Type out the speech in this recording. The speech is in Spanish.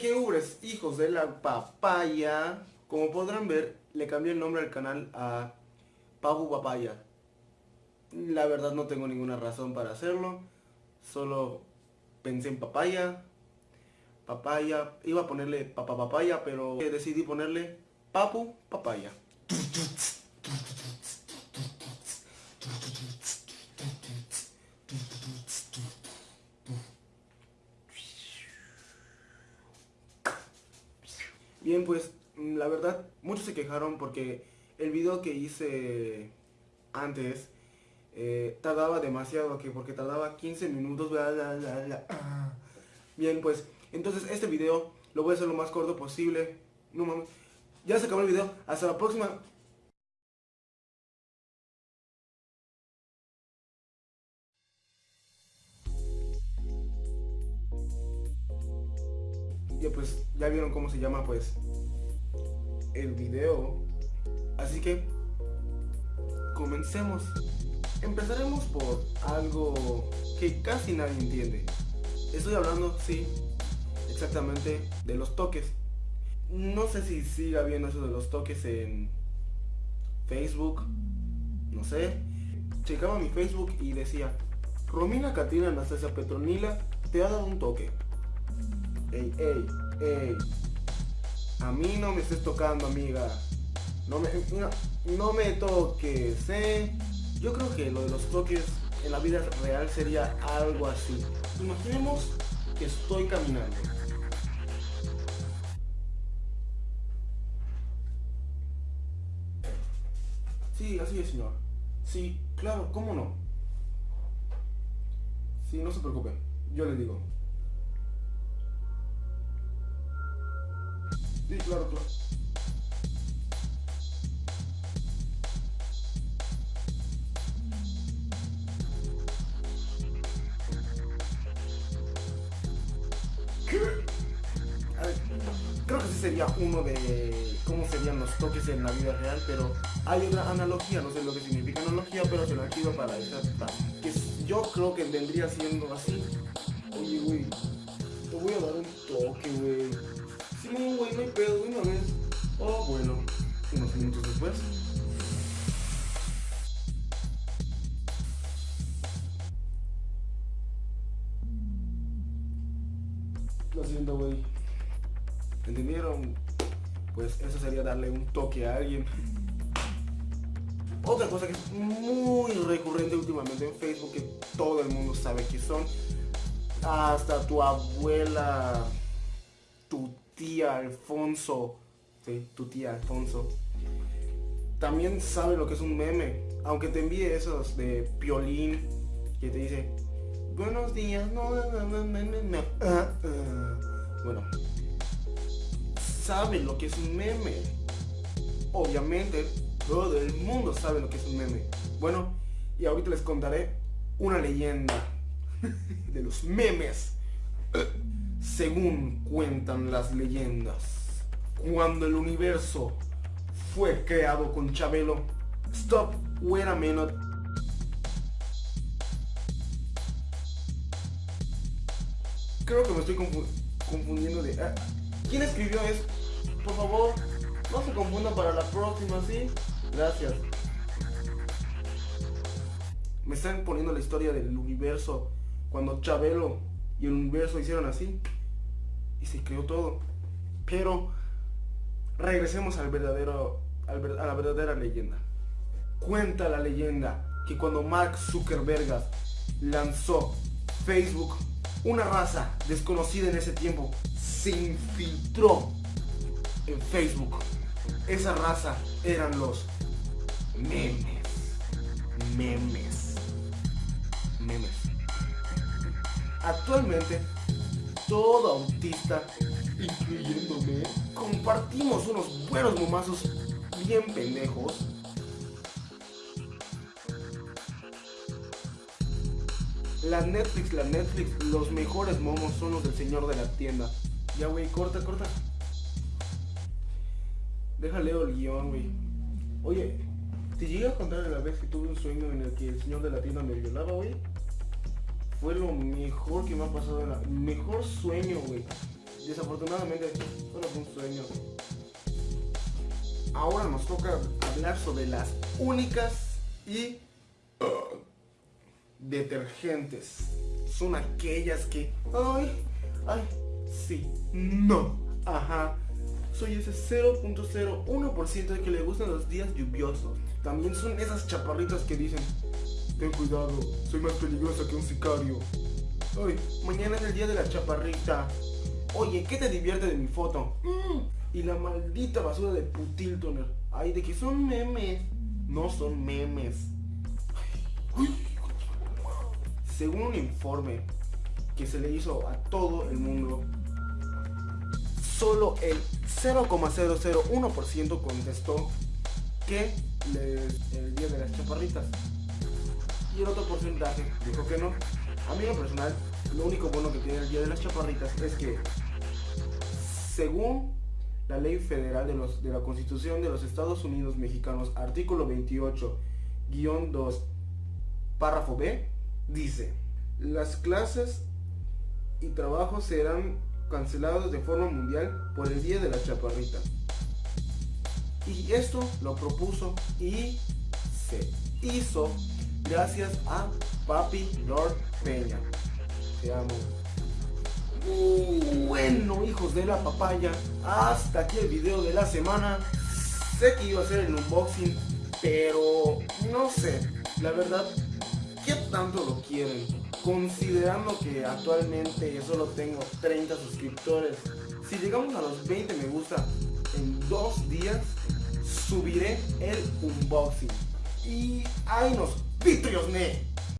Qué ubres, hijos de la papaya. Como podrán ver, le cambié el nombre al canal a Papu Papaya. La verdad no tengo ninguna razón para hacerlo. Solo pensé en papaya. Papaya. Iba a ponerle papá papaya, pero decidí ponerle Papu Papaya. Bien, pues mm, la verdad, muchos se quejaron porque el video que hice antes eh, tardaba demasiado, que porque tardaba 15 minutos, Bien, pues, entonces este video lo voy a hacer lo más corto posible. No mames. Ya se acabó el video. Hasta la próxima. Pues, ya vieron cómo se llama pues el video. Así que comencemos. Empezaremos por algo que casi nadie entiende. Estoy hablando, sí, exactamente de los toques. No sé si siga viendo eso de los toques en Facebook. No sé. Checaba mi Facebook y decía, Romina Catina Anastasia Petronila te ha dado un toque. Ey, ey, A mí no me estés tocando, amiga. No me, no, me toques, ¿eh? Yo creo que lo de los toques en la vida real sería algo así. Imaginemos que estoy caminando. Sí, así es, señor. Sí, claro, ¿cómo no? Sí, no se preocupe. Yo le digo. Sí, claro, claro. creo que sí sería uno de cómo serían los toques en la vida real, pero hay otra analogía, no sé lo que significa analogía, pero se lo activo para esta, que yo creo que vendría siendo así. Oye, güey, te voy a dar un toque, güey. No, güey, no hay pedo, una vez. Oh, bueno, unos minutos después. Lo siento, güey. ¿Entendieron? Pues eso sería darle un toque a alguien. Otra cosa que es muy recurrente últimamente en Facebook, que todo el mundo sabe que son, hasta tu abuela, tu tía Alfonso, tu tía Alfonso, también sabe lo que es un meme. Aunque te envíe esos de piolín que te dice, buenos días, no, no, no, ah, ah". Bueno, sabe lo que es un meme. Obviamente, todo el mundo sabe lo que es un meme. Bueno, y ahorita les contaré una leyenda de los memes. Según cuentan las leyendas, cuando el universo fue creado con Chabelo, stop, wait a minute. Creo que me estoy confundiendo de... Ah, ¿Quién escribió eso? Por favor, no se confundan para la próxima, ¿sí? Gracias. Me están poniendo la historia del universo cuando Chabelo y el universo hicieron así y se creó todo. Pero regresemos al verdadero, a la verdadera leyenda. Cuenta la leyenda que cuando Mark Zuckerberg lanzó Facebook, una raza desconocida en ese tiempo se infiltró en Facebook. Esa raza eran los memes. Memes. Memes. Actualmente, todo autista, incluyéndome, compartimos unos buenos momazos bien pendejos. La Netflix, la Netflix, los mejores momos son los del señor de la tienda. Ya, güey, corta, corta. Déjale el guion, güey. Oye, ¿te llegué a contar la vez que tuve un sueño en el que el señor de la tienda me violaba, güey? Fue lo mejor que me ha pasado, el mejor sueño, güey. desafortunadamente solo fue un sueño. Ahora nos toca hablar sobre las únicas y uh, detergentes. Son aquellas que, ay, ay, sí, no, ajá. Soy ese 0.01% de que le gustan los días lluviosos. También son esas chaparritas que dicen, ten cuidado, soy más peligrosa que un sicario. Ay, mañana es el día de la chaparrita. Oye, ¿qué te divierte de mi foto? Mm, y la maldita basura de Putiltoner. Ay, de que son memes. No son memes. Según un informe que se le hizo a todo el mundo, solo el 0,001% contestó que el día de las chaparritas. Y el otro porcentaje dijo que no. A mí en personal, lo único bueno que tiene el día de las chaparritas es que, según la ley federal de, los, de la Constitución de los Estados Unidos Mexicanos, artículo 28-2, párrafo B, dice, las clases y trabajos serán cancelados de forma mundial por el Día de la Chaparrita. Y esto lo propuso y se hizo gracias a Papi Lord Peña. Te amo. bueno, hijos de la papaya, hasta aquí el video de la semana. Sé que iba a ser el unboxing, pero no sé, la verdad, ¿qué tanto lo quieren? Considerando que actualmente solo tengo 30 suscriptores, si llegamos a los 20 me gusta en dos días, subiré el unboxing. Y ahí nos vitrios, ne.